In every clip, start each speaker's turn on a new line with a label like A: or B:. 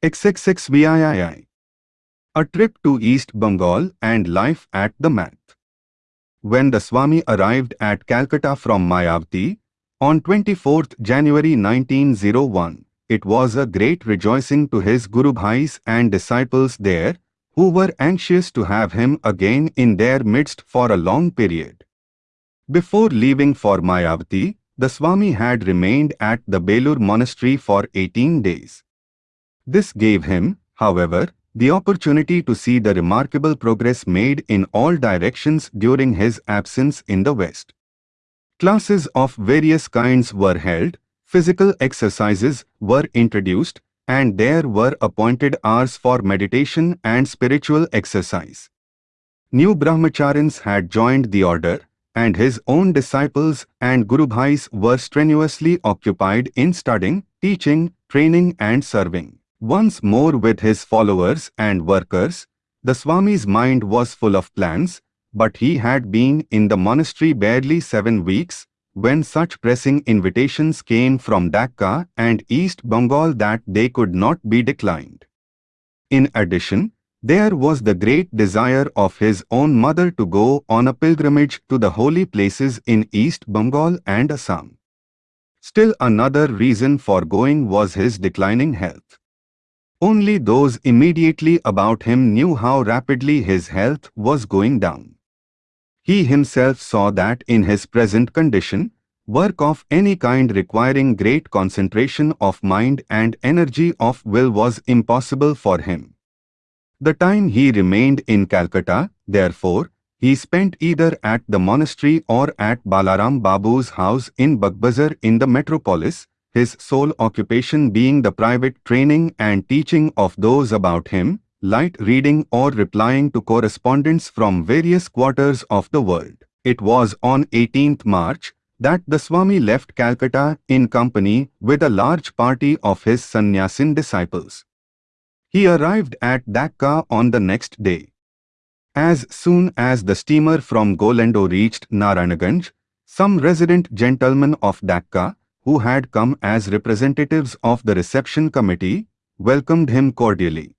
A: XXXVIII. A trip to East Bengal and life at the Math. When the Swami arrived at Calcutta from Mayavati, on 24 January 1901, it was a great rejoicing to his Guru Bhais and disciples there, who were anxious to have him again in their midst for a long period. Before leaving for Mayavati, the Swami had remained at the Belur monastery for 18 days. This gave him, however, the opportunity to see the remarkable progress made in all directions during his absence in the West. Classes of various kinds were held, physical exercises were introduced, and there were appointed hours for meditation and spiritual exercise. New brahmacharins had joined the order, and his own disciples and Guru Bhais were strenuously occupied in studying, teaching, training and serving. Once more with his followers and workers, the Swami's mind was full of plans, but he had been in the monastery barely seven weeks when such pressing invitations came from Dhaka and East Bengal that they could not be declined. In addition, there was the great desire of his own mother to go on a pilgrimage to the holy places in East Bengal and Assam. Still another reason for going was his declining health. Only those immediately about him knew how rapidly his health was going down. He himself saw that in his present condition, work of any kind requiring great concentration of mind and energy of will was impossible for him. The time he remained in Calcutta, therefore, he spent either at the monastery or at Balaram Babu's house in Bagbazar in the metropolis, his sole occupation being the private training and teaching of those about him, light reading or replying to correspondence from various quarters of the world. It was on 18th March that the Swami left Calcutta in company with a large party of his sannyasin disciples. He arrived at Dhaka on the next day. As soon as the steamer from Goalundo reached Narayanaganj, some resident gentlemen of Dhaka, who had come as representatives of the reception committee, welcomed him cordially.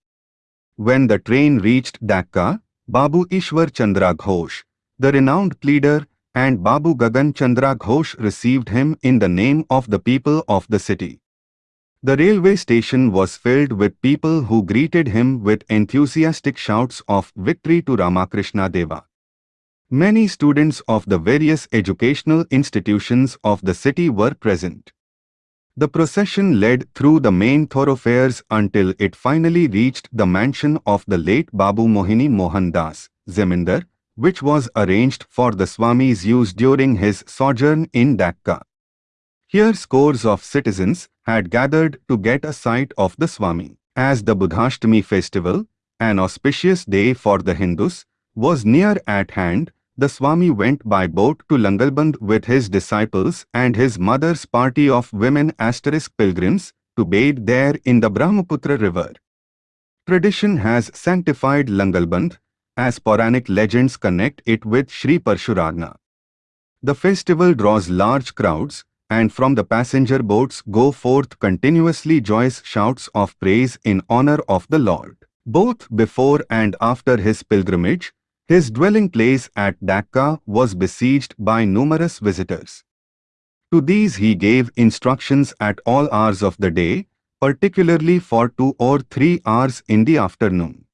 A: When the train reached Dhaka, Babu Ishwar Chandra Ghosh, the renowned pleader, and Babu Gagan Chandra Ghosh received him in the name of the people of the city. The railway station was filled with people who greeted him with enthusiastic shouts of victory to Ramakrishna Deva. Many students of the various educational institutions of the city were present. The procession led through the main thoroughfares until it finally reached the mansion of the late Babu Mohini Mohan Das, Zemindar, which was arranged for the Swami's use during his sojourn in Dhaka. Here scores of citizens had gathered to get a sight of the Swami. As the Buddhashtami festival, an auspicious day for the Hindus, was near at hand, the Swami went by boat to Langalband with his disciples and his mother's party of women asterisk pilgrims to bathe there in the Brahmaputra river. Tradition has sanctified Langalband, as Puranic legends connect it with Sri Parashurama. The festival draws large crowds, and from the passenger boats go forth continuously joyous shouts of praise in honor of the Lord. Both before and after his pilgrimage, his dwelling place at Dhaka was besieged by numerous visitors. To these he gave instructions at all hours of the day, particularly for two or three hours in the afternoon.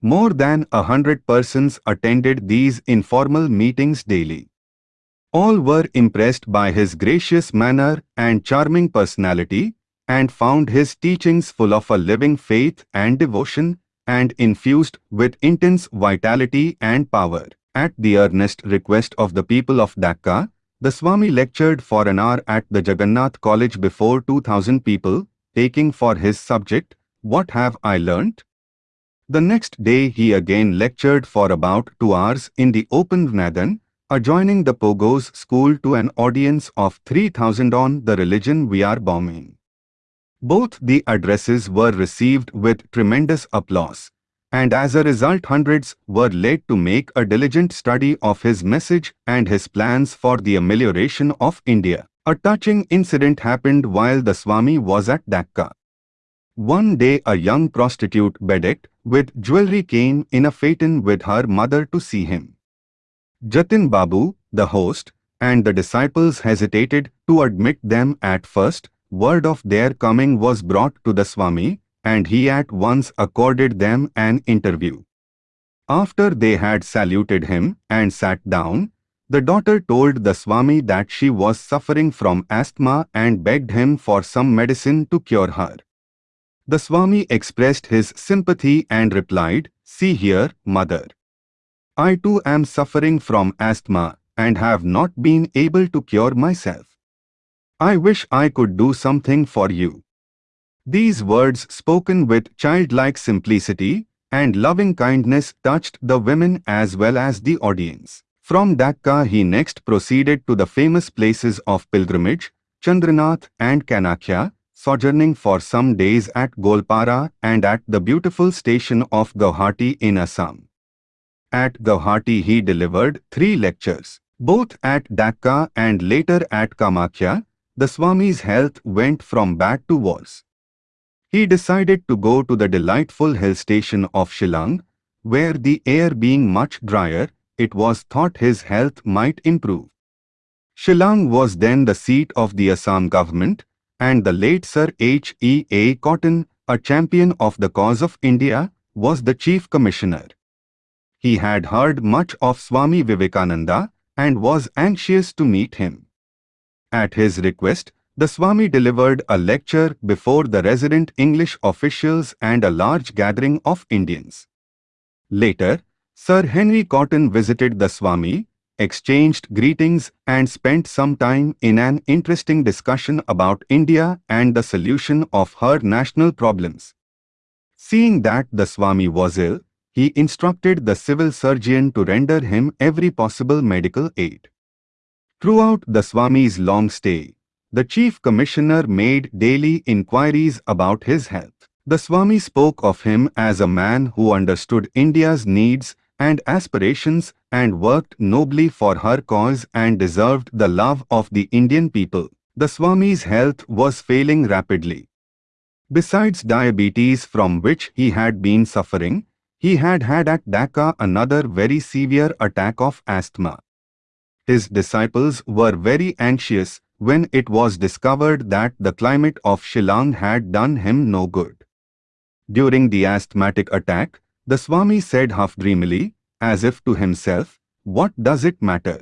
A: More than a hundred persons attended these informal meetings daily. All were impressed by his gracious manner and charming personality and found his teachings full of a living faith and devotion and infused with intense vitality and power. At the earnest request of the people of Dhaka, the Swami lectured for an hour at the Jagannath College before 2000 people, taking for his subject, What Have I Learnt? The next day he again lectured for about two hours in the open Maidan, adjoining the Pogos school to an audience of 3000 on the religion we are Born In. Both the addresses were received with tremendous applause, and as a result hundreds were led to make a diligent study of his message and his plans for the amelioration of India. A touching incident happened while the Swami was at Dhaka. One day a young prostitute bedecked with jewelry came in a phaeton with her mother to see him. Jatin Babu, the host, and the disciples hesitated to admit them at first. Word of their coming was brought to the Swami, and he at once accorded them an interview. After they had saluted him and sat down, the daughter told the Swami that she was suffering from asthma and begged him for some medicine to cure her. The Swami expressed his sympathy and replied, See here, mother. I too am suffering from asthma and have not been able to cure myself. I wish I could do something for you. These words spoken with childlike simplicity and loving kindness touched the women as well as the audience. From Dhaka he next proceeded to the famous places of pilgrimage, Chandranath and Kamakhya, sojourning for some days at Goalpara and at the beautiful station of Guwahati in Assam. At Guwahati he delivered three lectures. Both at Dhaka and later at Kamakhya, the Swami's health went from bad to worse. He decided to go to the delightful hill station of Shillong, where the air being much drier, it was thought his health might improve. Shillong was then the seat of the Assam government, and the late Sir H. E. A. Cotton, a champion of the cause of India, was the chief commissioner. He had heard much of Swami Vivekananda and was anxious to meet him. At his request, the Swami delivered a lecture before the resident English officials and a large gathering of Indians. Later, Sir Henry Cotton visited the Swami, exchanged greetings and spent some time in an interesting discussion about India and the solution of her national problems. Seeing that the Swami was ill, he instructed the civil surgeon to render him every possible medical aid. Throughout the Swami's long stay, the chief commissioner made daily inquiries about his health. The Swami spoke of him as a man who understood India's needs and aspirations and worked nobly for her cause and deserved the love of the Indian people. The Swami's health was failing rapidly. Besides diabetes from which he had been suffering, he had had at Dhaka another very severe attack of asthma. His disciples were very anxious when it was discovered that the climate of Shillong had done him no good. During the asthmatic attack, the Swami said half dreamily, as if to himself, What does it matter?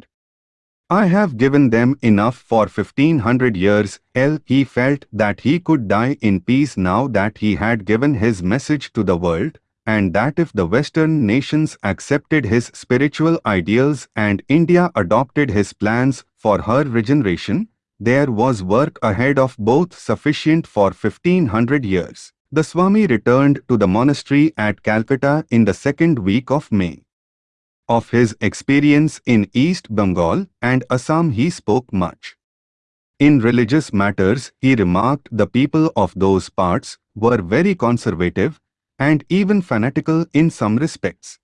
A: I have given them enough for 1500 years. L. He felt that he could die in peace now that he had given his message to the world, and that if the Western nations accepted his spiritual ideals and India adopted his plans for her regeneration, there was work ahead of both sufficient for 1500 years. The Swami returned to the monastery at Calcutta in the second week of May. Of his experience in East Bengal and Assam he spoke much. In religious matters, he remarked the people of those parts were very conservative and even fanatical in some respects.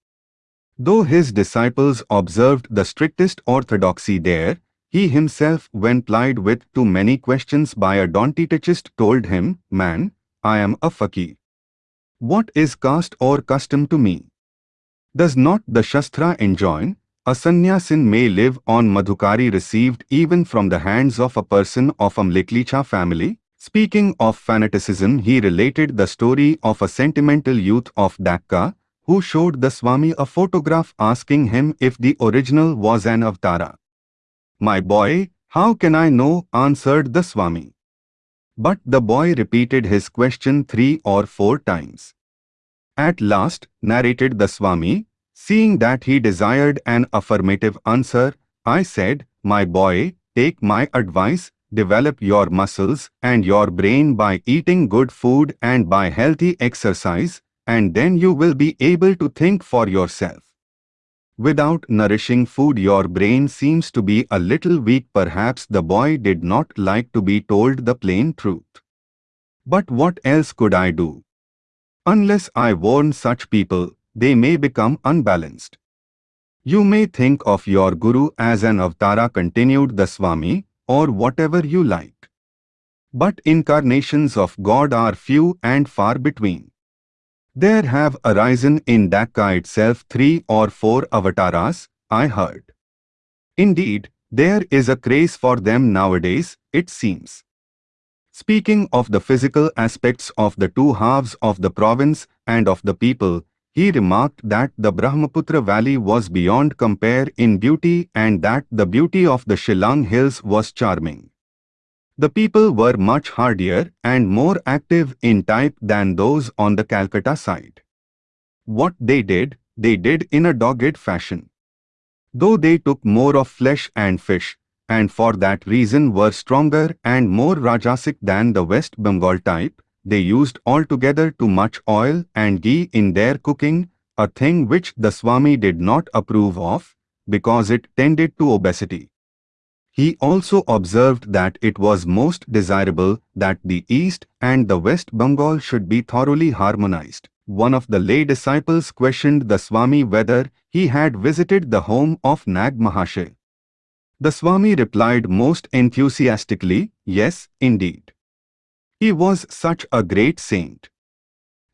A: Though his disciples observed the strictest orthodoxy there, he himself when plied with too many questions by a Don't-touchist told him, Man, I am a fakir. What is caste or custom to me? Does not the Shastra enjoin, a sannyasin may live on madhukari received even from the hands of a person of a Mlechchha family? Speaking of fanaticism, he related the story of a sentimental youth of Dhaka who showed the Swami a photograph asking him if the original was an avatara. My boy, how can I know? answered the Swami. But the boy repeated his question three or four times. At last, narrated the Swami, seeing that he desired an affirmative answer, I said, My boy, take my advice, develop your muscles and your brain by eating good food and by healthy exercise, and then you will be able to think for yourself. Without nourishing food your brain seems to be a little weak perhaps the boy did not like to be told the plain truth. But what else could I do? Unless I warn such people, they may become unbalanced. You may think of your Guru as an avatara continued the Swami, or whatever you like. But incarnations of God are few and far between. There have arisen in Dhaka itself three or four avatars, I heard. Indeed, there is a craze for them nowadays, it seems. Speaking of the physical aspects of the two halves of the province and of the people, he remarked that the Brahmaputra valley was beyond compare in beauty and that the beauty of the Shillong hills was charming. The people were much hardier and more active in type than those on the Calcutta side. What they did, they did in a dogged fashion. Though they took more of flesh and fish, and for that reason were stronger and more Rajasic than the West Bengal type, they used altogether too much oil and ghee in their cooking, a thing which the Swami did not approve of, because it tended to obesity. He also observed that it was most desirable that the East and the West Bengal should be thoroughly harmonized. One of the lay disciples questioned the Swami whether he had visited the home of Nag Mahashay. The Swami replied most enthusiastically, yes, indeed. He was such a great saint.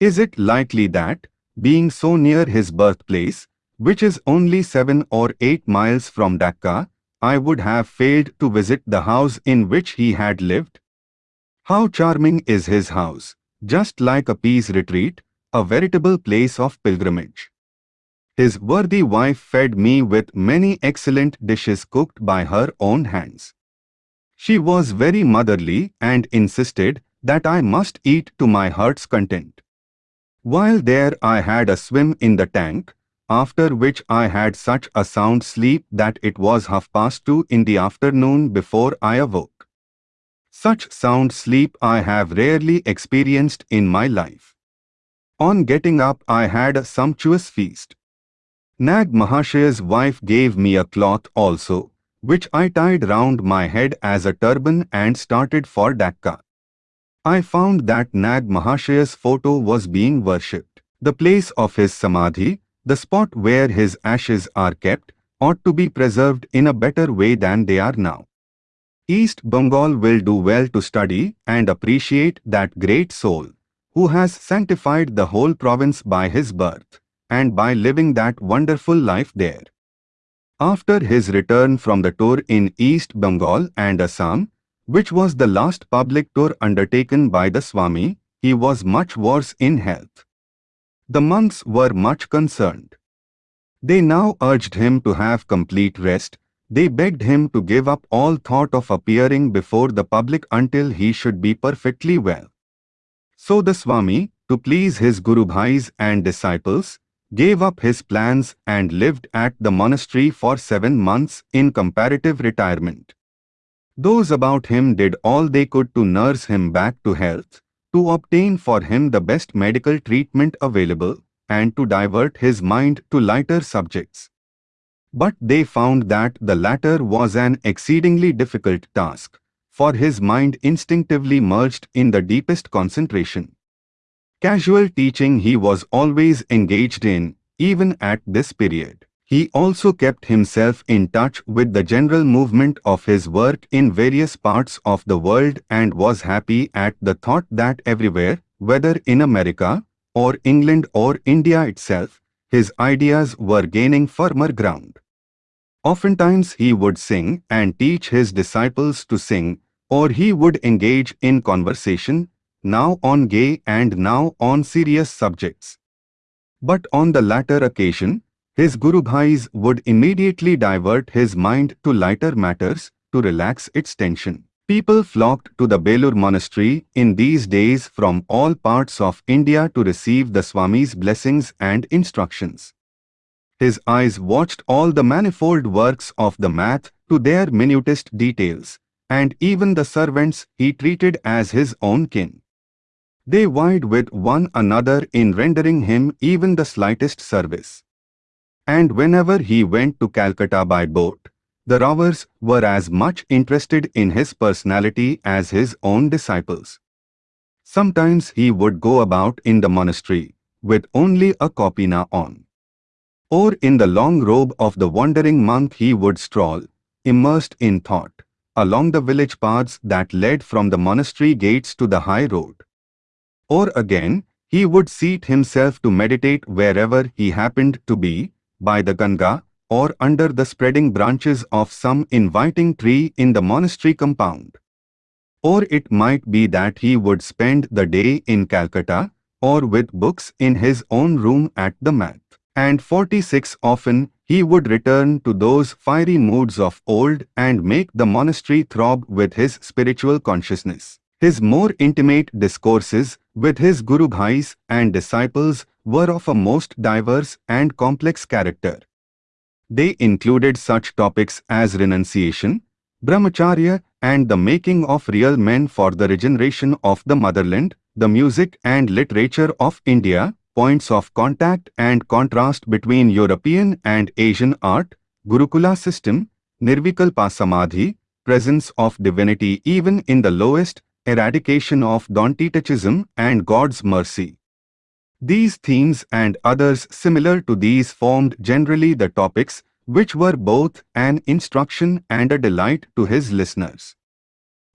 A: Is it likely that, being so near his birthplace, which is only seven or eight miles from Dhaka, I would have failed to visit the house in which he had lived. How charming is his house, just like a peace retreat, a veritable place of pilgrimage. His worthy wife fed me with many excellent dishes cooked by her own hands. She was very motherly and insisted that I must eat to my heart's content. While there I had a swim in the tank, after which I had such a sound sleep that it was half past two in the afternoon before I awoke. Such sound sleep I have rarely experienced in my life. On getting up I had a sumptuous feast. Nag Mahashay's wife gave me a cloth also, which I tied round my head as a turban and started for Dhaka. I found that Nag Mahashay's photo was being worshipped. The place of his samadhi, the spot where his ashes are kept ought to be preserved in a better way than they are now. East Bengal will do well to study and appreciate that great soul, who has sanctified the whole province by his birth, and by living that wonderful life there. After his return from the tour in East Bengal and Assam, which was the last public tour undertaken by the Swami, he was much worse in health. The monks were much concerned. They now urged him to have complete rest. They begged him to give up all thought of appearing before the public until he should be perfectly well. So the Swami, to please his Guru Bhais and disciples, gave up his plans and lived at the monastery for seven months in comparative retirement. Those about him did all they could to nurse him back to health, to obtain for him the best medical treatment available, and to divert his mind to lighter subjects. But they found that the latter was an exceedingly difficult task, for his mind instinctively merged in the deepest concentration. Casual teaching he was always engaged in, even at this period. He also kept himself in touch with the general movement of his work in various parts of the world and was happy at the thought that everywhere, whether in America, or England or India itself, his ideas were gaining firmer ground. Oftentimes he would sing and teach his disciples to sing, or he would engage in conversation, now on gay and now on serious subjects. But on the latter occasion, his Guru Bhais would immediately divert his mind to lighter matters to relax its tension. People flocked to the Belur monastery in these days from all parts of India to receive the Swami's blessings and instructions. His eyes watched all the manifold works of the math to their minutest details, and even the servants he treated as his own kin. They vied with one another in rendering him even the slightest service and whenever he went to Calcutta by boat, the rovers were as much interested in his personality as his own disciples. Sometimes he would go about in the monastery with only a kopina on. Or in the long robe of the wandering monk he would stroll, immersed in thought, along the village paths that led from the monastery gates to the high road. Or again, he would seat himself to meditate wherever he happened to be, by the Ganga, or under the spreading branches of some inviting tree in the monastery compound. Or it might be that he would spend the day in Calcutta, or with books in his own room at the Math. And 46 often he would return to those fiery moods of old and make the monastery throb with his spiritual consciousness. His more intimate discourses with his Guru Bhais and disciples were of a most diverse and complex character. They included such topics as renunciation, brahmacharya and the making of real men for the regeneration of the motherland, the music and literature of India, points of contact and contrast between European and Asian art, Gurukula system, Nirvikalpa Samadhi, presence of divinity even in the lowest, eradication of Don't-touchism and God's mercy. These themes and others similar to these formed generally the topics which were both an instruction and a delight to his listeners.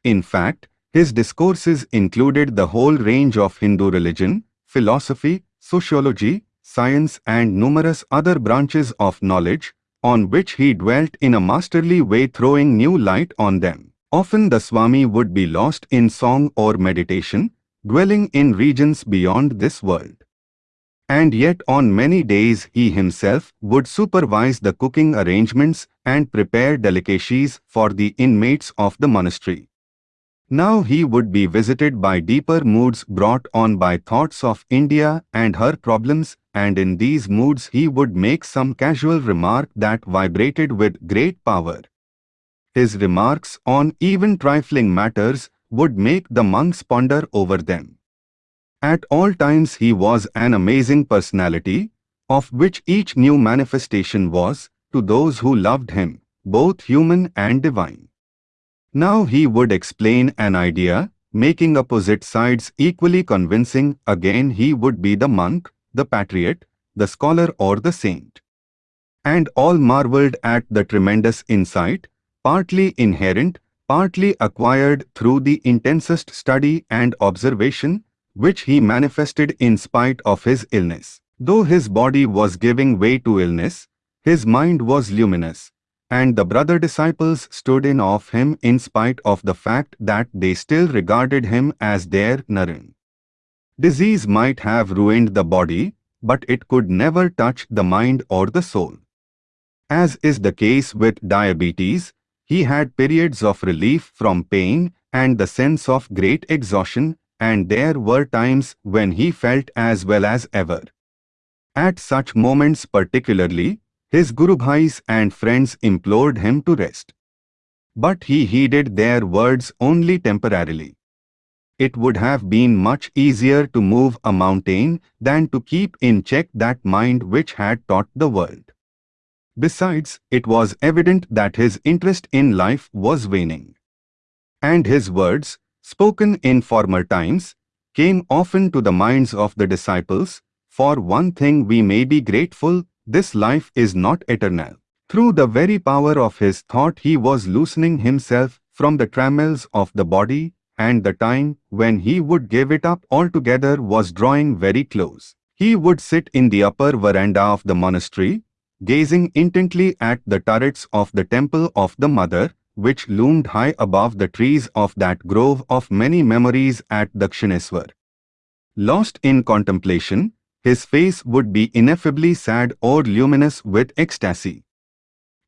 A: In fact, his discourses included the whole range of Hindu religion, philosophy, sociology, science and numerous other branches of knowledge, on which he dwelt in a masterly way throwing new light on them. Often the Swami would be lost in song or meditation, dwelling in regions beyond this world. And yet on many days he himself would supervise the cooking arrangements and prepare delicacies for the inmates of the monastery. Now he would be visited by deeper moods brought on by thoughts of India and her problems and in these moods he would make some casual remark that vibrated with great power. His remarks on even trifling matters would make the monks ponder over them. At all times he was an amazing personality, of which each new manifestation was, to those who loved him, both human and divine. Now he would explain an idea, making opposite sides equally convincing, again he would be the monk, the patriot, the scholar or the saint. And all marveled at the tremendous insight, partly inherent, partly acquired through the intensest study and observation, which he manifested in spite of his illness. Though his body was giving way to illness, his mind was luminous, and the brother disciples stood in awe of him in spite of the fact that they still regarded him as their Naren. Disease might have ruined the body, but it could never touch the mind or the soul. As is the case with diabetes, he had periods of relief from pain and the sense of great exhaustion and there were times when he felt as well as ever. At such moments particularly, his Guru Bhais and friends implored him to rest. But he heeded their words only temporarily. It would have been much easier to move a mountain than to keep in check that mind which had taught the world. Besides, it was evident that his interest in life was waning. And his words, spoken in former times, came often to the minds of the disciples, for one thing we may be grateful, this life is not eternal. Through the very power of his thought he was loosening himself from the trammels of the body, and the time when he would give it up altogether was drawing very close. He would sit in the upper veranda of the monastery, gazing intently at the turrets of the temple of the Mother, which loomed high above the trees of that grove of many memories at Dakshineswar. Lost in contemplation, his face would be ineffably sad or luminous with ecstasy.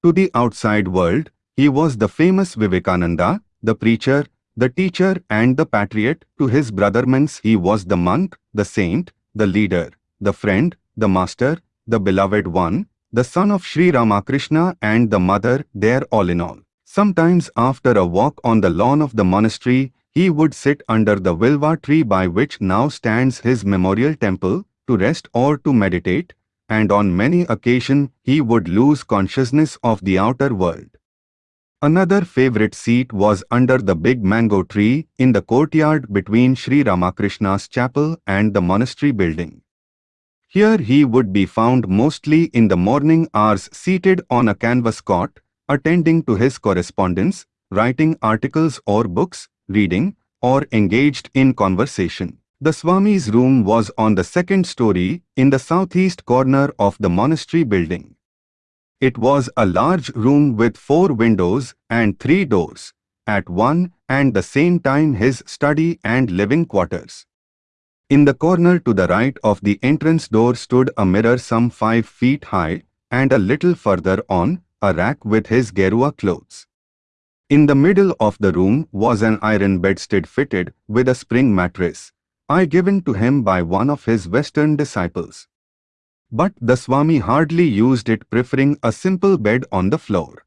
A: To the outside world, he was the famous Vivekananda, the preacher, the teacher and the patriot. To his brothermans he was the monk, the saint, the leader, the friend, the master, the beloved one, the son of Sri Ramakrishna and the mother, their all in all. Sometimes after a walk on the lawn of the monastery, he would sit under the Vilva tree by which now stands his memorial temple, to rest or to meditate, and on many occasions he would lose consciousness of the outer world. Another favorite seat was under the big mango tree in the courtyard between Sri Ramakrishna's chapel and the monastery building. Here he would be found mostly in the morning hours seated on a canvas cot, attending to his correspondence, writing articles or books, reading, or engaged in conversation. The Swami's room was on the second story in the southeast corner of the monastery building. It was a large room with four windows and three doors, at one and the same time his study and living quarters. In the corner to the right of the entrance door stood a mirror some five feet high, and a little further on, a rack with his Gerua clothes. In the middle of the room was an iron bedstead fitted with a spring mattress, I given to him by one of his Western disciples. But the Swami hardly used it preferring a simple bed on the floor.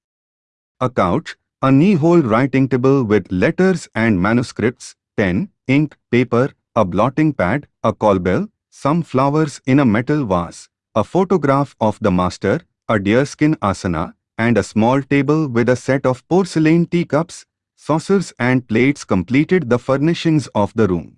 A: A couch, a knee-hole writing table with letters and manuscripts, pen, ink, paper, a blotting pad, a call bell, some flowers in a metal vase, a photograph of the master, a deerskin asana, and a small table with a set of porcelain teacups, saucers and plates completed the furnishings of the room.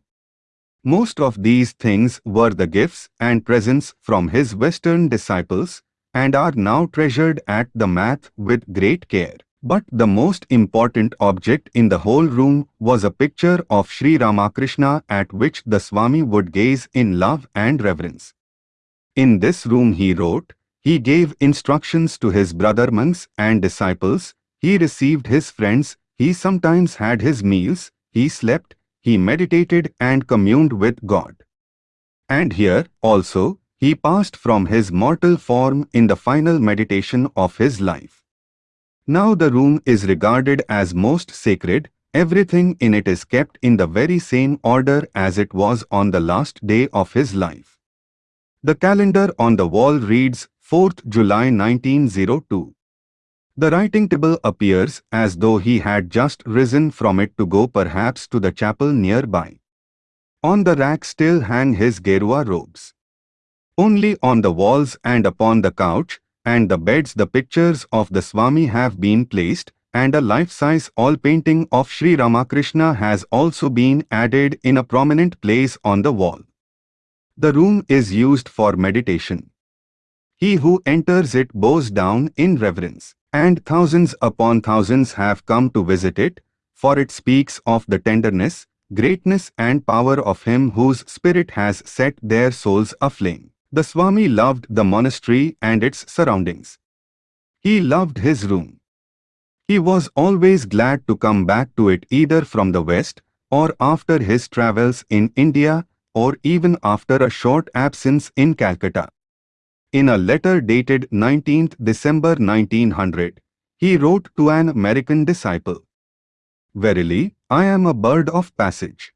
A: Most of these things were the gifts and presents from his Western disciples and are now treasured at the math with great care. But the most important object in the whole room was a picture of Sri Ramakrishna at which the Swami would gaze in love and reverence. In this room he wrote, he gave instructions to his brother monks and disciples, he received his friends, he sometimes had his meals, he slept, he meditated and communed with God. And here, also, he passed from his mortal form in the final meditation of his life. Now the room is regarded as most sacred, everything in it is kept in the very same order as it was on the last day of his life. The calendar on the wall reads 4th July 1902. The writing table appears as though he had just risen from it to go perhaps to the chapel nearby. On the rack still hang his Gerua robes. Only on the walls and upon the couch and the beds the pictures of the Swami have been placed and a life-size oil painting of Sri Ramakrishna has also been added in a prominent place on the wall. The room is used for meditation. He who enters it bows down in reverence. And thousands upon thousands have come to visit it, for it speaks of the tenderness, greatness and power of him whose spirit has set their souls aflame. The Swami loved the monastery and its surroundings. He loved his room. He was always glad to come back to it either from the west or after his travels in India or even after a short absence in Calcutta. In a letter dated 19 December 1900, he wrote to an American disciple, Verily, I am a bird of passage.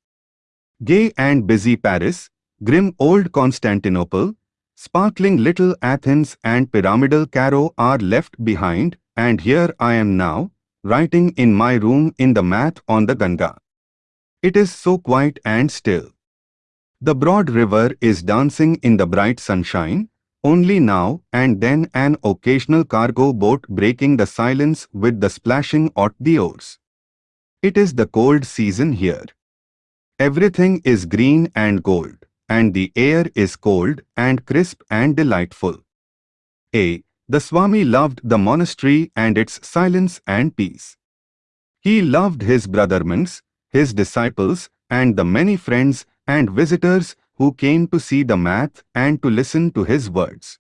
A: Gay and busy Paris, grim old Constantinople, sparkling little Athens and pyramidal Cairo are left behind, and here I am now, writing in my room in the math on the Ganga. It is so quiet and still. The broad river is dancing in the bright sunshine, only now and then an occasional cargo boat breaking the silence with the splashing of the oars. It is the cold season here. Everything is green and gold, and the air is cold and crisp and delightful. A. The Swami loved the monastery and its silence and peace. He loved his brother monks, his disciples, and the many friends and visitors who came to see the math and to listen to his words.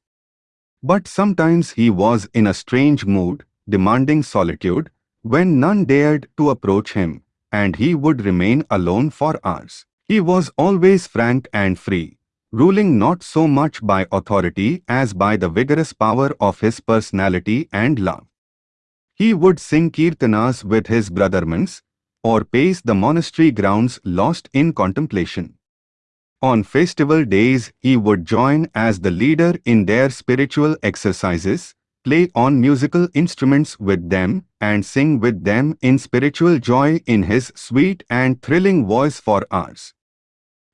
A: But sometimes he was in a strange mood, demanding solitude, when none dared to approach him, and he would remain alone for hours. He was always frank and free, ruling not so much by authority as by the vigorous power of his personality and love. He would sing kirtanas with his brother monks, or pace the monastery grounds lost in contemplation. On festival days, he would join as the leader in their spiritual exercises, play on musical instruments with them, and sing with them in spiritual joy in his sweet and thrilling voice for hours.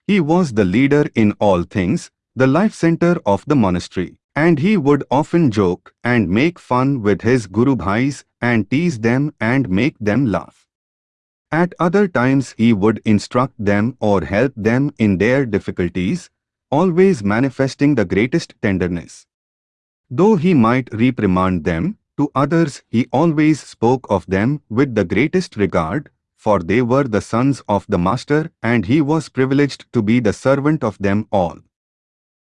A: He was the leader in all things, the life center of the monastery, and he would often joke and make fun with his Guru Bhais and tease them and make them laugh. At other times he would instruct them or help them in their difficulties, always manifesting the greatest tenderness. Though he might reprimand them, To others he always spoke of them with the greatest regard, for they were the sons of the master and he was privileged to be the servant of them all.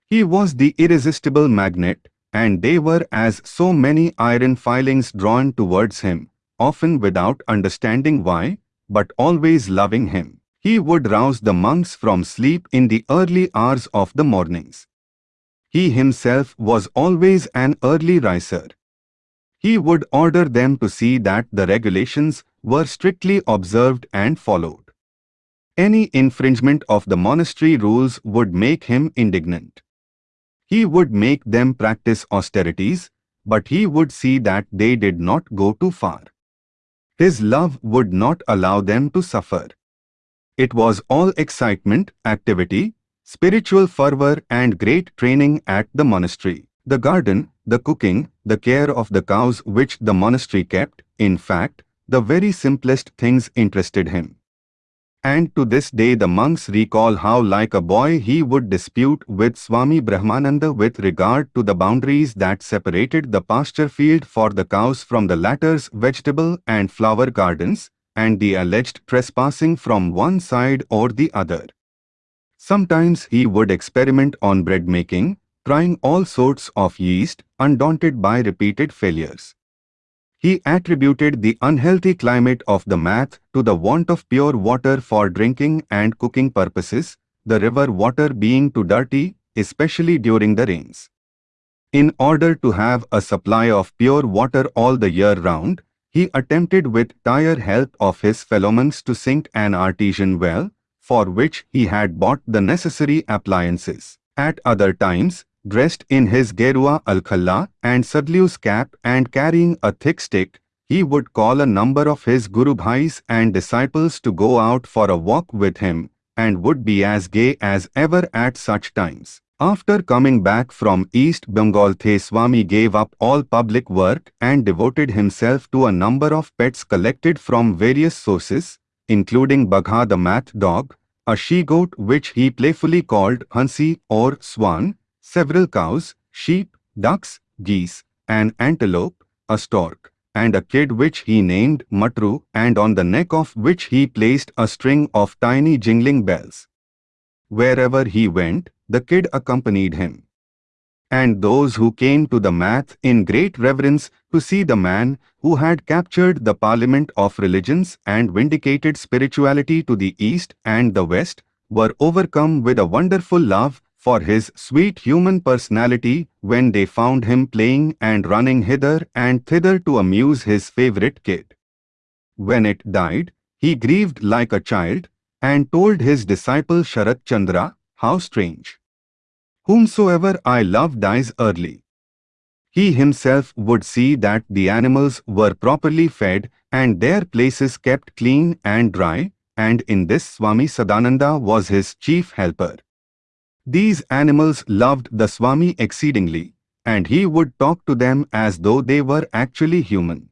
A: He was the irresistible magnet, and they were as so many iron filings drawn towards him, often without understanding why, but always loving him. He would rouse the monks from sleep in the early hours of the mornings. He himself was always an early riser. He would order them to see that the regulations were strictly observed and followed. Any infringement of the monastery rules would make him indignant. He would make them practice austerities, but he would see that they did not go too far. His love would not allow them to suffer. It was all excitement, activity, spiritual fervor and great training at the monastery. The garden, the cooking, the care of the cows which the monastery kept, in fact, the very simplest things interested him. And to this day the monks recall how like a boy he would dispute with Swami Brahmananda with regard to the boundaries that separated the pasture field for the cows from the latter's vegetable and flower gardens, and the alleged trespassing from one side or the other. Sometimes he would experiment on bread making, trying all sorts of yeast, undaunted by repeated failures. He attributed the unhealthy climate of the math to the want of pure water for drinking and cooking purposes, the river water being too dirty, especially during the rains. In order to have a supply of pure water all the year round, he attempted with tire help of his fellowmen to sink an artesian well, for which he had bought the necessary appliances. At other times, dressed in his Gerua Alkhalla and Sadhu's cap and carrying a thick stick, he would call a number of his Guru Bhais and disciples to go out for a walk with him and would be as gay as ever at such times. After coming back from East Bengal The Swami gave up all public work and devoted himself to a number of pets collected from various sources, including Bagha the math dog, a she-goat which he playfully called Hansi or Swan, several cows, sheep, ducks, geese, an antelope, a stork, and a kid which he named Matru and on the neck of which he placed a string of tiny jingling bells. Wherever he went, the kid accompanied him. And those who came to the math in great reverence to see the man who had captured the parliament of religions and vindicated spirituality to the east and the west were overcome with a wonderful love for his sweet human personality when they found him playing and running hither and thither to amuse his favorite kid. When it died, he grieved like a child and told his disciple Sharat Chandra, how strange. Whomsoever I love dies early. He himself would see that the animals were properly fed and their places kept clean and dry, and in this Swami Sadananda was his chief helper. These animals loved the Swami exceedingly, and he would talk to them as though they were actually human.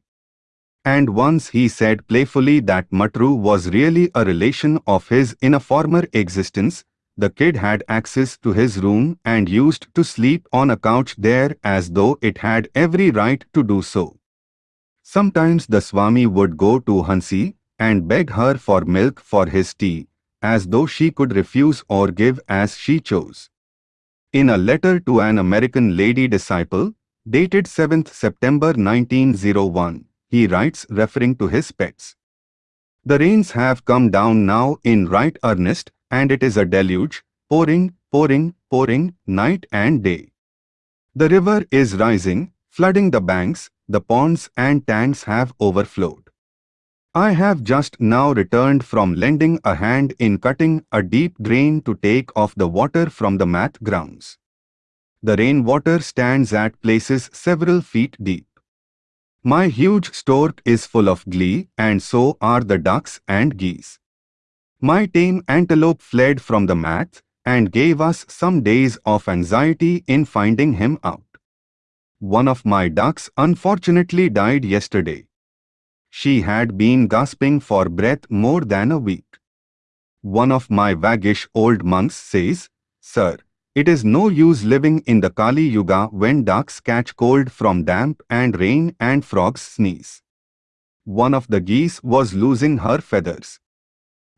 A: And once he said playfully that Matru was really a relation of his in a former existence, the kid had access to his room and used to sleep on a couch there as though it had every right to do so. Sometimes the Swami would go to Hansi and beg her for milk for his tea, as though she could refuse or give as she chose. In a letter to an American lady disciple, dated 7th September 1901, he writes referring to his pets. The rains have come down now in right earnest, and it is a deluge, pouring, pouring, pouring, night and day. The river is rising, flooding the banks, the ponds and tanks have overflowed. I have just now returned from lending a hand in cutting a deep drain to take off the water from the math grounds. The rainwater stands at places several feet deep. My huge stork is full of glee and so are the ducks and geese. My tame antelope fled from the math and gave us some days of anxiety in finding him out. One of my ducks unfortunately died yesterday. She had been gasping for breath more than a week. One of my waggish old monks says, Sir, It is no use living in the Kali Yuga when ducks catch cold from damp and rain and frogs sneeze. One of the geese was losing her feathers.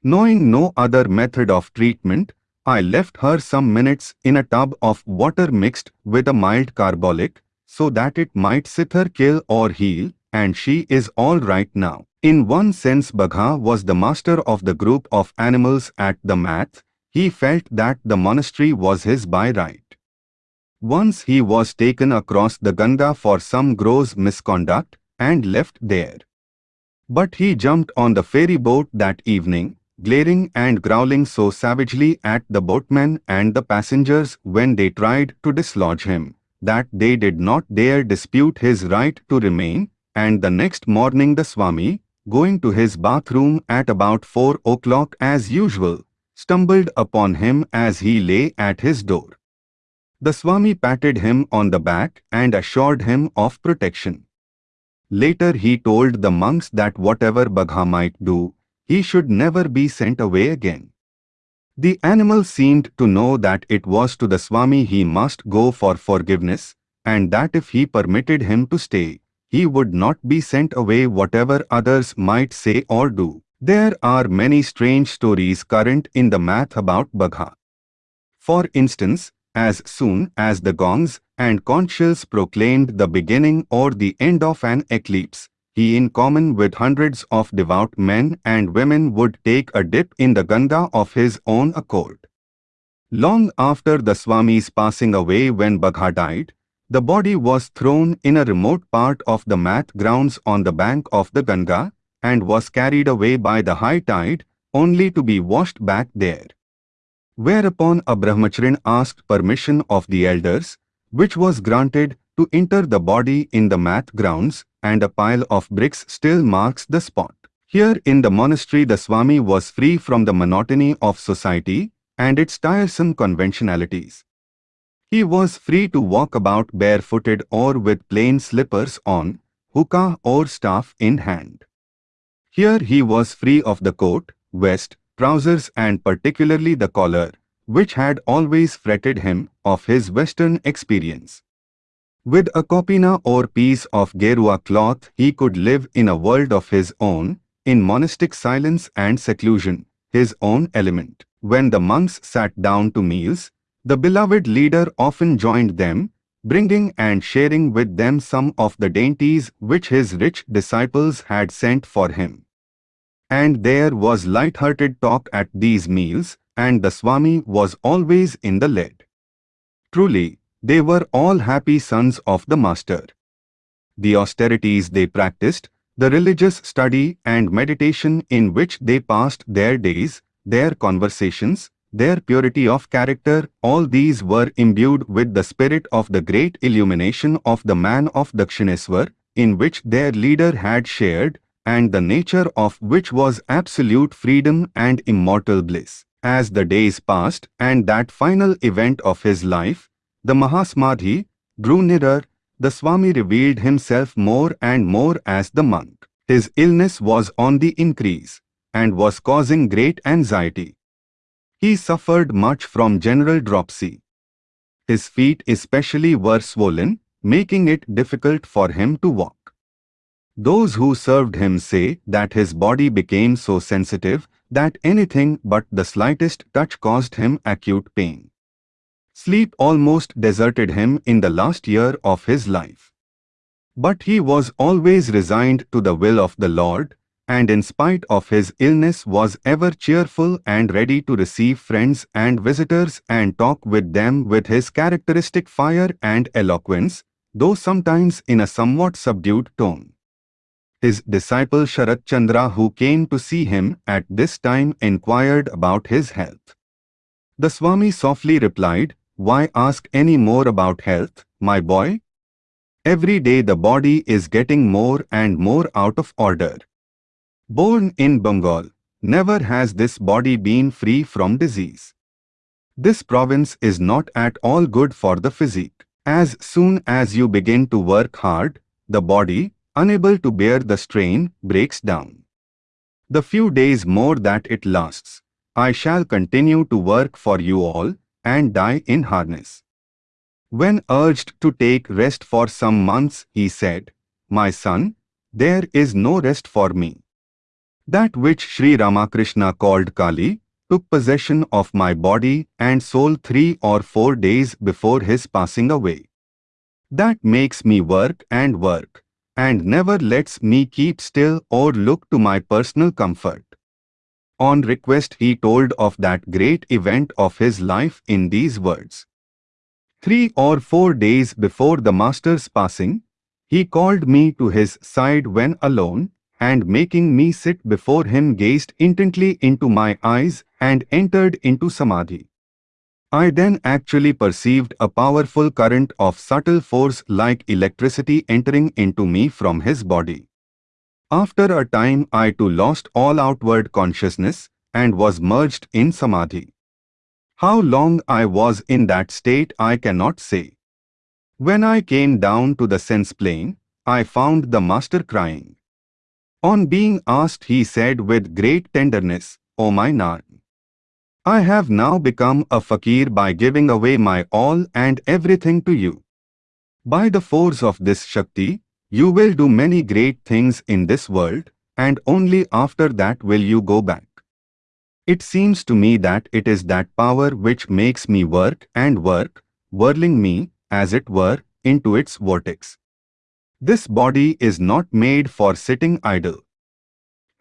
A: Knowing no other method of treatment, I left her some minutes in a tub of water mixed with a mild carbolic so that it might sither kill or heal, and she is all right now. In one sense Bagha was the master of the group of animals at the math, he felt that the monastery was his by right. Once he was taken across the Ganga for some gross misconduct and left there. But he jumped on the ferry boat that evening, glaring and growling so savagely at the boatmen and the passengers when they tried to dislodge him, that they did not dare dispute his right to remain, and the next morning the Swami, going to his bathroom at about 4 o'clock as usual, stumbled upon him as he lay at his door. The Swami patted him on the back and assured him of protection. Later he told the monks that whatever Bagha might do, he should never be sent away again. The animal seemed to know that it was to the Swami he must go for forgiveness, and that if he permitted him to stay, he would not be sent away whatever others might say or do. There are many strange stories current in the math about Bagha. For instance, as soon as the gongs and conch shells proclaimed the beginning or the end of an eclipse, he in common with hundreds of devout men and women would take a dip in the Ganga of his own accord. Long after the Swami's passing away when Bagha died, the body was thrown in a remote part of the math grounds on the bank of the Ganga, and was carried away by the high tide, only to be washed back there. Whereupon a brahmacharin asked permission of the elders, which was granted to enter the body in the math grounds, and a pile of bricks still marks the spot. Here in the monastery the Swami was free from the monotony of society and its tiresome conventionalities. He was free to walk about barefooted or with plain slippers on, hookah or staff in hand. Here he was free of the coat, vest, trousers and particularly the collar, which had always fretted him of his western experience. With a kopina or piece of gerua cloth he could live in a world of his own, in monastic silence and seclusion, his own element. When the monks sat down to meals, the beloved leader often joined them, bringing and sharing with them some of the dainties which his rich disciples had sent for him. And there was light-hearted talk at these meals, and the Swami was always in the lead. Truly, they were all happy sons of the Master. The austerities they practiced, the religious study and meditation in which they passed their days, their conversations, their purity of character, all these were imbued with the spirit of the great illumination of the man of Dakshineswar, in which their leader had shared, and the nature of which was absolute freedom and immortal bliss. As the days passed and that final event of his life, the Mahasamadhi, drew nearer, the Swami revealed himself more and more as the monk. His illness was on the increase and was causing great anxiety. He suffered much from general dropsy. His feet especially were swollen, making it difficult for him to walk. Those who served him say that his body became so sensitive that anything but the slightest touch caused him acute pain. Sleep almost deserted him in the last year of his life. But he was always resigned to the will of the Lord, and in spite of his illness was ever cheerful and ready to receive friends and visitors and talk with them with his characteristic fire and eloquence, though sometimes in a somewhat subdued tone. His disciple Sharat Chandra who came to see him at this time inquired about his health. The Swami softly replied, Why ask any more about health, my boy? Every day the body is getting more and more out of order. Born in Bengal, never has this body been free from disease. This province is not at all good for the physique. As soon as you begin to work hard, the body, unable to bear the strain, breaks down. The few days more that it lasts, I shall continue to work for you all, and die in harness. When urged to take rest for some months, he said, My son, there is no rest for me. That which Sri Ramakrishna called Kali took possession of my body and soul three or four days before his passing away. That makes me work and work, and never lets me keep still or look to my personal comfort. On request he told of that great event of his life in these words. Three or four days before the Master's passing, he called me to his side when alone, and making me sit before him gazed intently into my eyes and entered into Samadhi. I then actually perceived a powerful current of subtle force like electricity entering into me from his body. After a time I too lost all outward consciousness and was merged in Samadhi. How long I was in that state I cannot say. When I came down to the sense plane, I found the Master crying. On being asked he said with great tenderness, O my Naren, I have now become a fakir by giving away my all and everything to you. By the force of this Shakti, you will do many great things in this world, and only after that will you go back. It seems to me that it is that power which makes me work and work, whirling me, as it were, into its vortex. This body is not made for sitting idle.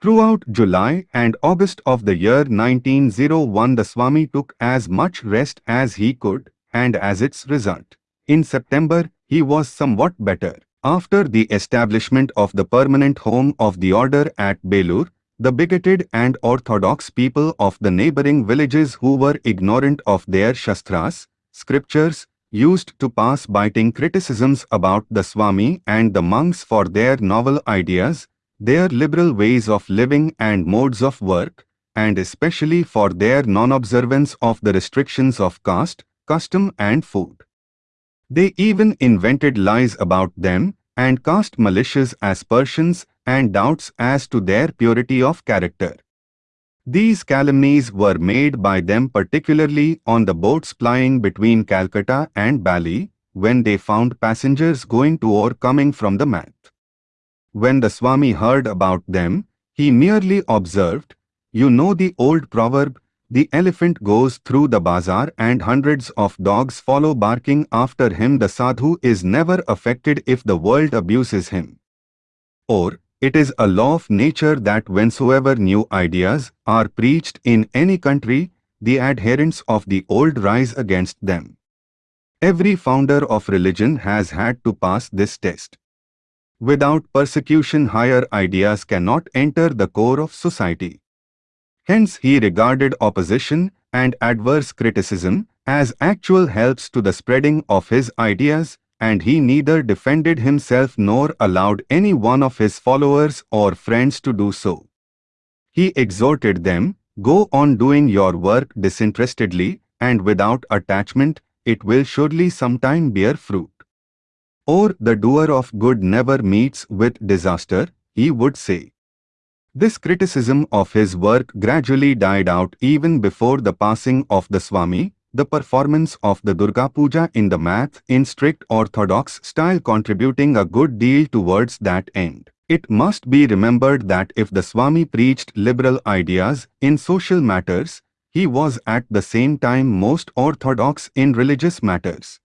A: Throughout July and August of the year 1901 the Swami took as much rest as he could and as its result. In September, he was somewhat better. After the establishment of the permanent home of the order at Belur, the bigoted and orthodox people of the neighboring villages who were ignorant of their Shastras, scriptures, used to pass biting criticisms about the Swami and the monks for their novel ideas, their liberal ways of living and modes of work, and especially for their non-observance of the restrictions of caste, custom and food. They even invented lies about them and cast malicious aspersions and doubts as to their purity of character. These calumnies were made by them particularly on the boats plying between Calcutta and Bali when they found passengers going to or coming from the Math. When the Swami heard about them, he merely observed, You know the old proverb, the elephant goes through the bazaar and hundreds of dogs follow barking after him. The sadhu is never affected if the world abuses him. Or, it is a law of nature that whensoever new ideas are preached in any country, the adherents of the old rise against them. Every founder of religion has had to pass this test. Without persecution higher ideas cannot enter the core of society. Hence he regarded opposition and adverse criticism as actual helps to the spreading of his ideas and he neither defended himself nor allowed any one of his followers or friends to do so. He exhorted them, go on doing your work disinterestedly and without attachment, it will surely sometime bear fruit. Or the doer of good never meets with disaster, he would say. This criticism of his work gradually died out even before the passing of the Swami, the performance of the Durga Puja in the math in strict orthodox style contributing a good deal towards that end. It must be remembered that if the Swami preached liberal ideas in social matters, he was at the same time most orthodox in religious matters.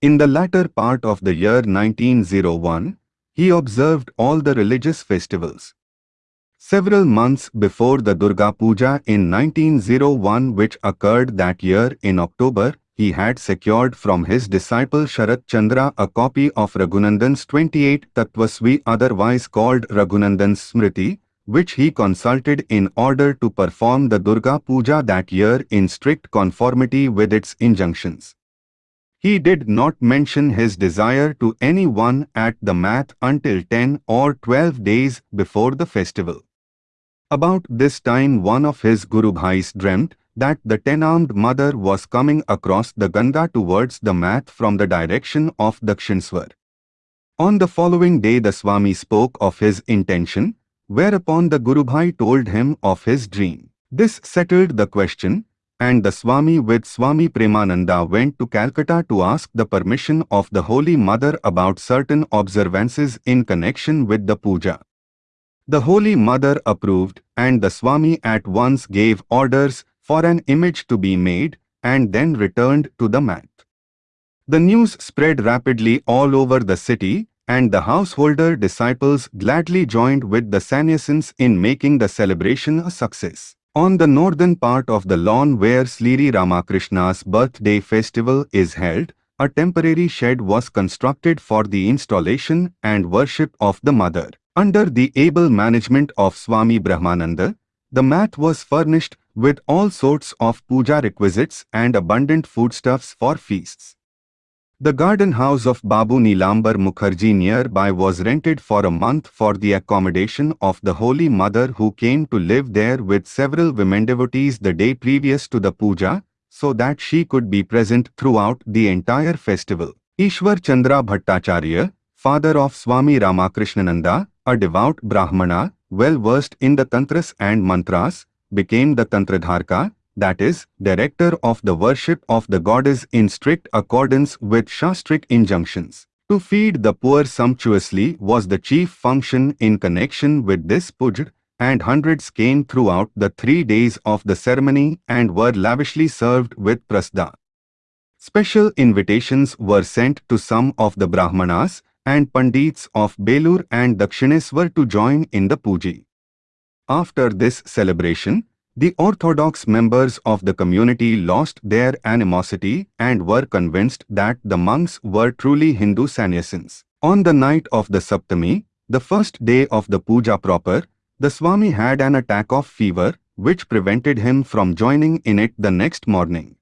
A: In the latter part of the year 1901, he observed all the religious festivals. Several months before the Durga Puja in 1901 which occurred that year in October, he had secured from his disciple Sharat Chandra a copy of Raghunandan's 28 Tattvasvi otherwise called Raghunandan's Smriti, which he consulted in order to perform the Durga Puja that year in strict conformity with its injunctions. He did not mention his desire to anyone at the math until 10 or 12 days before the festival. About this time one of his Guru Bhais dreamt that the ten-armed mother was coming across the Ganga towards the math from the direction of Dakshineswar. On the following day the Swami spoke of his intention, whereupon the Guru Bhai told him of his dream. This settled the question, and the Swami with Swami Premananda went to Calcutta to ask the permission of the Holy Mother about certain observances in connection with the puja. The Holy Mother approved and the Swami at once gave orders for an image to be made and then returned to the math. The news spread rapidly all over the city and the householder disciples gladly joined with the sannyasins in making the celebration a success. On the northern part of the lawn where Sri Ramakrishna's birthday festival is held, a temporary shed was constructed for the installation and worship of the Mother. Under the able management of Swami Brahmananda, the math was furnished with all sorts of puja requisites and abundant foodstuffs for feasts. The garden house of Babu Nilambar Mukherjee nearby was rented for a month for the accommodation of the Holy Mother who came to live there with several women devotees the day previous to the puja, so that she could be present throughout the entire festival. Ishwar Chandra Bhattacharya, father of Swami Ramakrishnananda, a devout Brahmana, well versed in the Tantras and Mantras, became the Tantradharaka, that is, director of the worship of the goddess in strict accordance with Shastric injunctions. To feed the poor sumptuously was the chief function in connection with this puja, and hundreds came throughout the three days of the ceremony and were lavishly served with prasada. Special invitations were sent to some of the Brahmanas and Pandits of Belur and Dakshineswar to join in the puja. After this celebration, the orthodox members of the community lost their animosity and were convinced that the monks were truly Hindu sannyasins. On the night of the Saptami, the first day of the puja proper, the Swami had an attack of fever which prevented him from joining in it the next morning.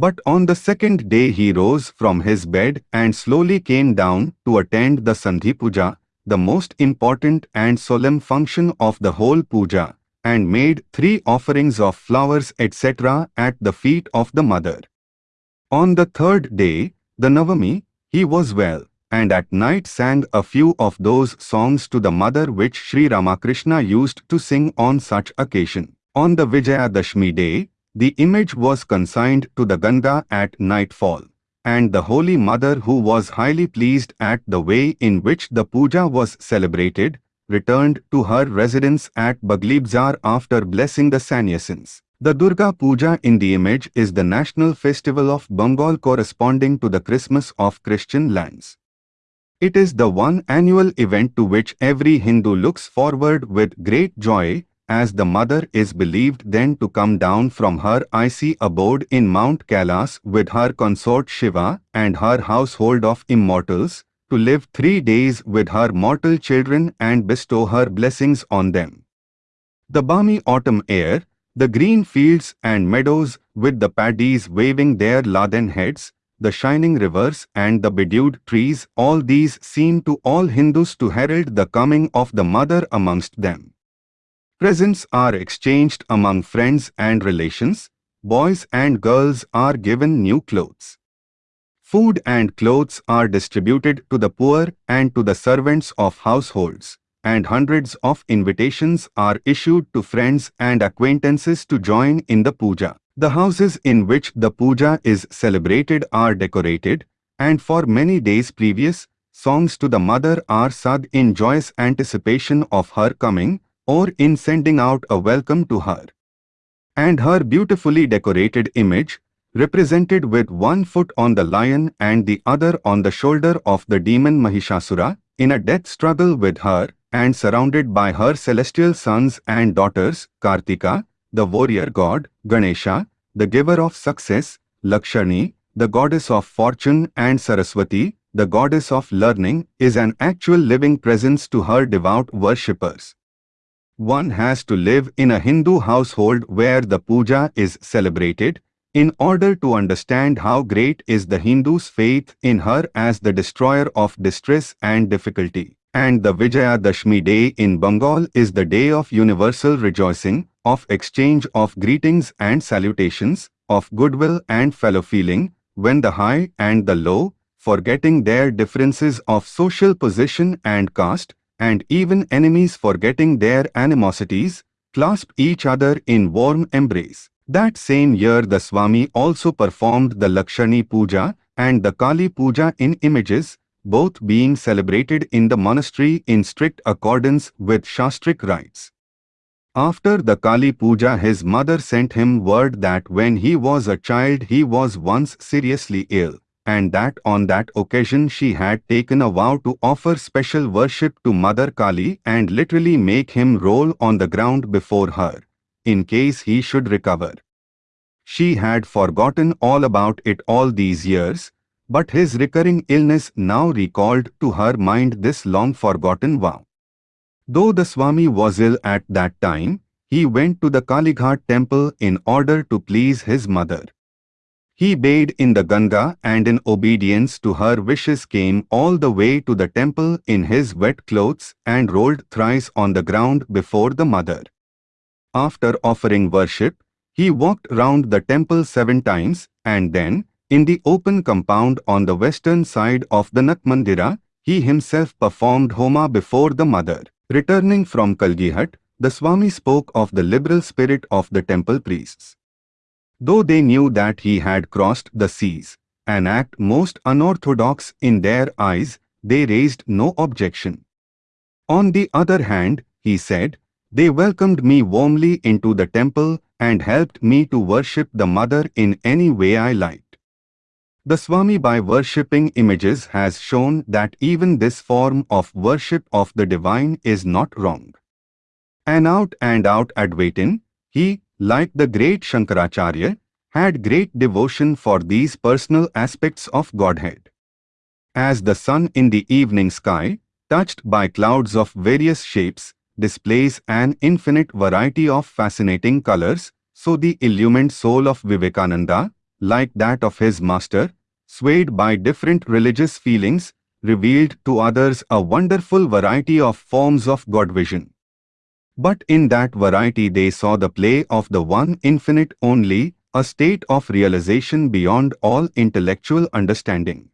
A: But on the second day he rose from his bed and slowly came down to attend the Sandhi Puja, the most important and solemn function of the whole puja, and made three offerings of flowers etc. at the feet of the mother. On the third day, the Navami, he was well, and at night sang a few of those songs to the mother which Sri Ramakrishna used to sing on such occasion. On the Vijayadashmi day, the image was consigned to the Ganga at nightfall, and the Holy Mother who was highly pleased at the way in which the puja was celebrated, returned to her residence at Baghbazar after blessing the sannyasins. The Durga Puja in the image is the national festival of Bengal corresponding to the Christmas of Christian lands. It is the one annual event to which every Hindu looks forward with great joy as the mother is believed then to come down from her icy abode in Mount Kailas with her consort Shiva and her household of immortals, to live three days with her mortal children and bestow her blessings on them. The balmy autumn air, the green fields and meadows with the paddies waving their laden heads, the shining rivers and the bedewed trees, all these seem to all Hindus to herald the coming of the mother amongst them. Presents are exchanged among friends and relations. Boys and girls are given new clothes. Food and clothes are distributed to the poor and to the servants of households, and hundreds of invitations are issued to friends and acquaintances to join in the puja. The houses in which the puja is celebrated are decorated, and for many days previous, songs to the mother are sung in joyous anticipation of her coming, or in sending out a welcome to her. And her beautifully decorated image, represented with one foot on the lion and the other on the shoulder of the demon Mahishasura, in a death struggle with her, and surrounded by her celestial sons and daughters, Kartika, the warrior god, Ganesha, the giver of success, Lakshmi, the goddess of fortune and Saraswati, the goddess of learning, is an actual living presence to her devout worshippers. One has to live in a Hindu household where the puja is celebrated in order to understand how great is the Hindu's faith in her as the destroyer of distress and difficulty. And the Vijayadashmi day in Bengal is the day of universal rejoicing, of exchange of greetings and salutations, of goodwill and fellow feeling, when the high and the low, forgetting their differences of social position and caste, and even enemies forgetting their animosities, clasp each other in warm embrace. That same year the Swami also performed the Lakshmi Puja and the Kali Puja in images, both being celebrated in the monastery in strict accordance with Shastric rites. After the Kali Puja his mother sent him word that when he was a child he was once seriously ill, and that on that occasion she had taken a vow to offer special worship to Mother Kali and literally make him roll on the ground before her, in case he should recover. She had forgotten all about it all these years, but his recurring illness now recalled to her mind this long forgotten vow. Though the Swami was ill at that time, he went to the Kalighat temple in order to please his mother. He bathed in the Ganga and in obedience to her wishes came all the way to the temple in his wet clothes and rolled thrice on the ground before the mother. After offering worship, he walked round the temple seven times and then, in the open compound on the western side of the Natmandira, he himself performed Homa before the mother. Returning from Kalighat, the Swami spoke of the liberal spirit of the temple priests. Though they knew that he had crossed the seas, an act most unorthodox in their eyes, they raised no objection. On the other hand, he said, they welcomed me warmly into the temple and helped me to worship the mother in any way I liked. The Swami by worshipping images has shown that even this form of worship of the divine is not wrong. An out and out Advaitin, he, like the great Shankaracharya, had great devotion for these personal aspects of Godhead. As the sun in the evening sky, touched by clouds of various shapes, displays an infinite variety of fascinating colors, so the illumined soul of Vivekananda, like that of his master, swayed by different religious feelings, revealed to others a wonderful variety of forms of God vision. But in that variety they saw the play of the one infinite only, a state of realization beyond all intellectual understanding.